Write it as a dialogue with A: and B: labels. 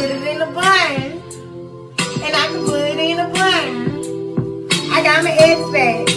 A: put it in a bun. And I can put it in a bun. I got my eggs back.